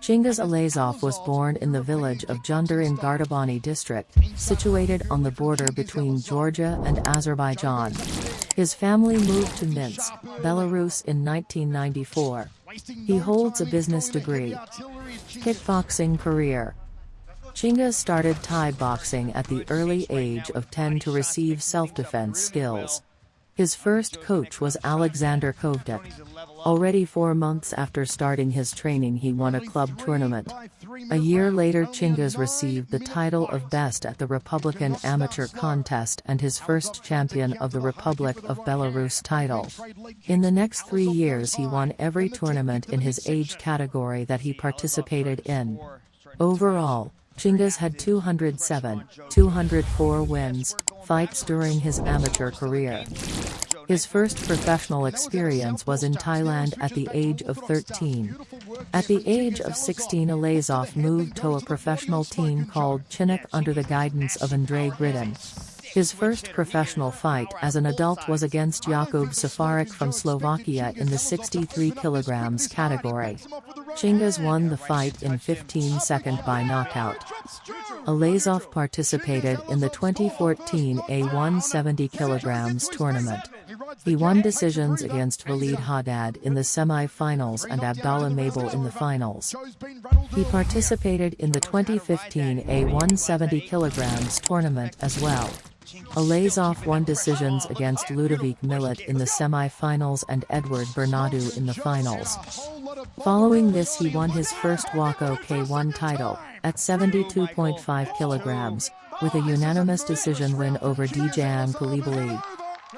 Chingiz Allazov was born in the village of Jundar in Gardabani district, situated on the border between Georgia and Azerbaijan. His family moved to Minsk, Belarus in 1994. He holds a business degree. Kickboxing career Chingiz started Thai boxing at the early age of 10 to receive self-defense skills. His first coach was Alexander Kovdek. Already four months after starting his training he won a club tournament. A year later Chingiz received the title of Best at the Republican Amateur Contest and his first Champion of the Republic of Belarus title. In the next three years he won every tournament in his age category that he participated in. Overall, Chingiz had 207, 204 wins, fights during his amateur career. His first professional experience was in Thailand at the age of 13. At the age of 16 Allazov moved to a professional team called Chinnik under the guidance of Andrei Gridin. His first professional fight as an adult was against Jakub Safarik from Slovakia in the 63 kg category. Chingiz won the fight in 15 second by knockout. Allazov participated in the 2014 A170 kg tournament. He won decisions against Walid Haddad in the semi-finals and Abdallah Mabel in the finals. He participated in the 2015 A170 kg tournament as well. Allazov won decisions against Ludovic Millet in the semi-finals and Edward Bernardo in the finals. Following this he won his first WAKO K1 title, at 72.5 kilograms, with a unanimous decision win over Dejan Coulibaly.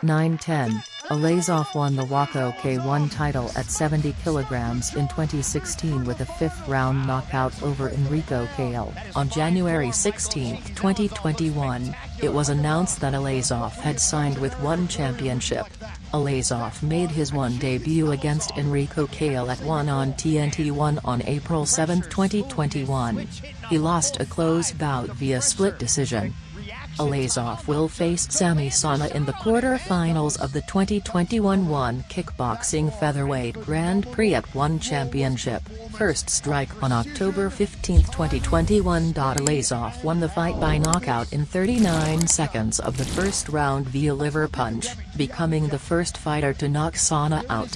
9-10, Allazov won the WAKO K1 title at 70 kg in 2016 with a fifth-round knockout over Enriko Kehl. On January 16, 2021, it was announced that Allazov had signed with One Championship. Allazov made his one debut against Enriko Kehl at 1 on TNT1 on April 7, 2021. He lost a close bout via split decision. Allazov will face Samy Sana in the quarter-finals of the 2021 One Kickboxing Featherweight Grand Prix at One Championship. First strike on October 15, 2021. Allazov won the fight by knockout in 39 seconds of the first round via liver punch, becoming the first fighter to knock Sana out.